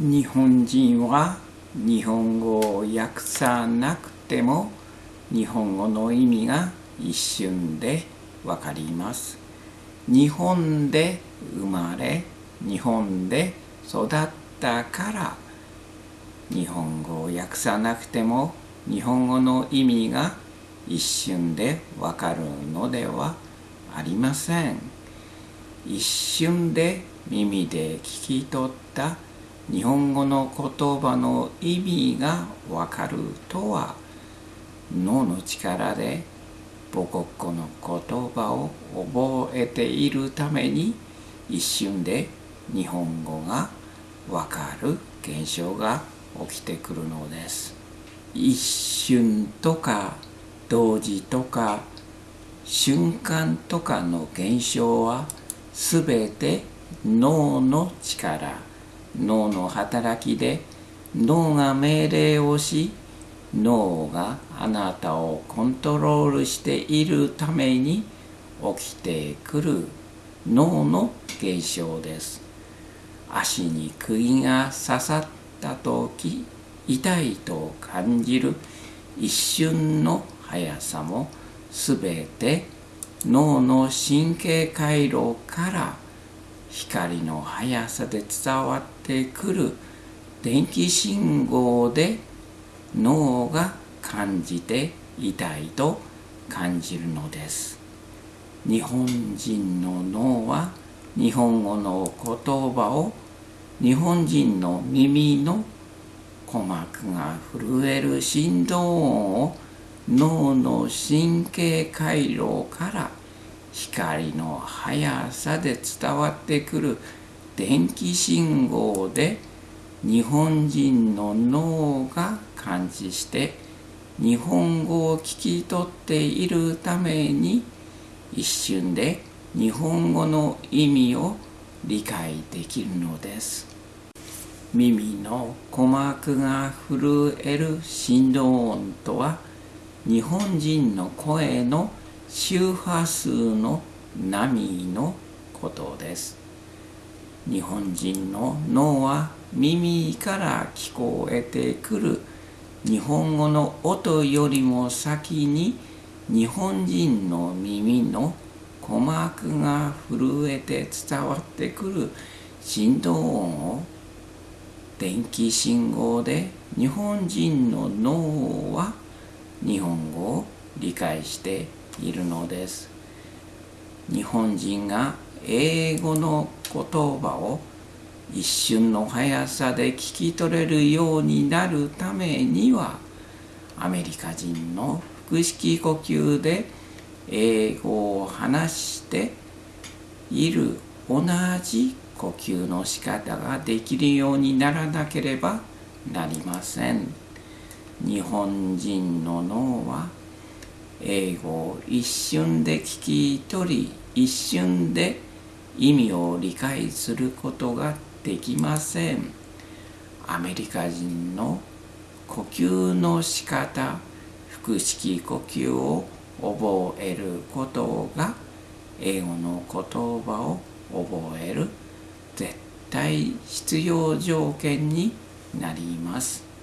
日本人は日本語を訳さなくても日本語の意味が一瞬でわかります。日本で生まれ日本で育ったから日本語を訳さなくても日本語の意味が一瞬でわかるのではありません。一瞬で耳で聞き取った日本語の言葉の意味がわかるとは脳の力で母国語の言葉を覚えているために一瞬で日本語がわかる現象が起きてくるのです。一瞬とか同時とか瞬間とかの現象はすべて脳の力。脳の働きで脳が命令をし脳があなたをコントロールしているために起きてくる脳の現象です。足に釘が刺さった時痛いと感じる一瞬の速さもすべて脳の神経回路から光の速さで伝わってくる電気信号で脳が感じて痛いと感じるのです。日本人の脳は日本語の言葉を日本人の耳の鼓膜が震える振動音を脳の神経回路から光の速さで伝わってくる電気信号で日本人の脳が感知して日本語を聞き取っているために一瞬で日本語の意味を理解できるのです。耳の鼓膜が震える振動音とは日本人の声の周波数の波のことです。日本人の脳は耳から聞こえてくる。日本語の音よりも先に日本人の耳の鼓膜が震えて伝わってくる。振動音を電気信号で日本人の脳は日本語を理解しているのです。日本人が英語の言葉を一瞬の速さで聞き取れるようになるためにはアメリカ人の腹式呼吸で英語を話している同じ呼吸の仕方ができるようにならなければなりません。日本人の脳は英語を一瞬で聞き取り一瞬で意味を理解することができません。アメリカ人の呼吸の仕方腹式呼吸を覚えることが英語の言葉を覚える絶対必要条件になります。